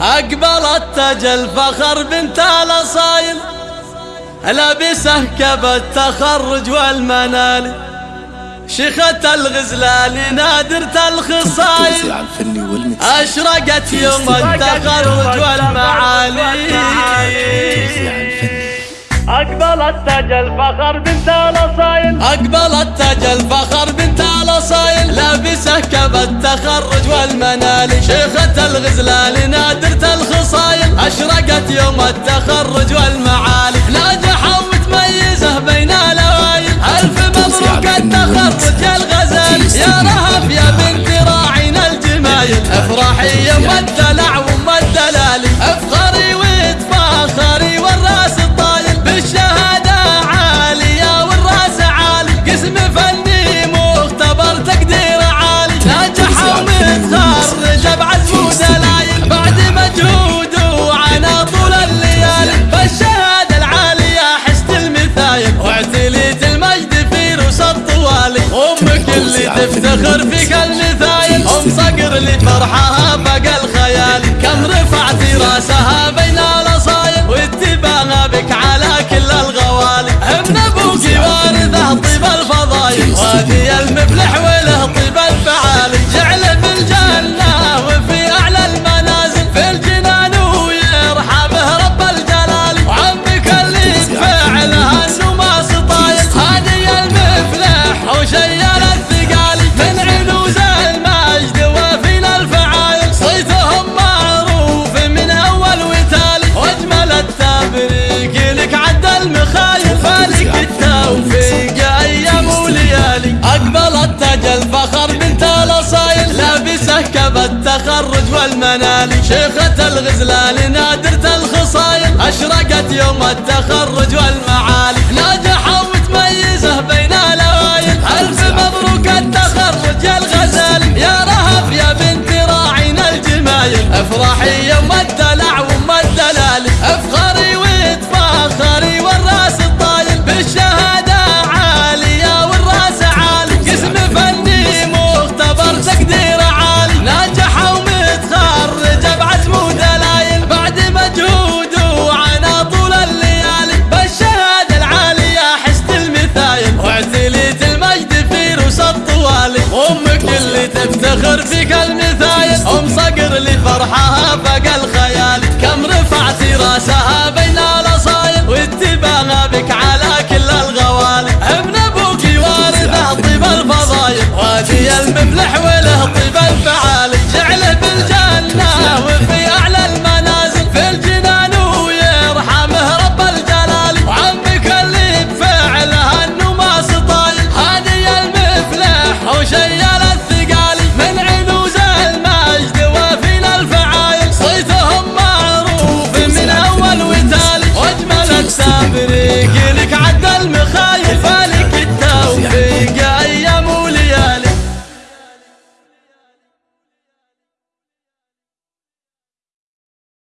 أقبلت تاج الفخر بنت الأصايل لابسه كب التخرج والمنال. شيخة الغزلان نادرة الخصايل. أشرقت يوم التخرج والمعالي أقبلت تاج الفخر بنت الأصايل. أقبلت تاج الفخر بنت الأصايل. لابسه كب التخرج والمنال شيخة الغزلان نادرة الخصايل أشرقت يوم التخرج والمعالي. صقر لفرحها بقى الخيال. كم رفعت راسها بين الأصايل واتباعها بك على كل الغوالي ابن أبوك وارثه طيب الفضايل وادي المفلح وله طيب الفعالي جعل في الجنة وفي أعلى المنازل. في الجنان ويرحمه رب الجلال. وعمك اللي فعلها انه ما سطايل هادي المفلح وشيال والمنالي شيخة الغزلان نادرة الخصايل أشرقت يوم التخرج والمعالي تفتخر فيك المثايل أم صقر لفرحها بقى الخيال. كم رفعت راسها بين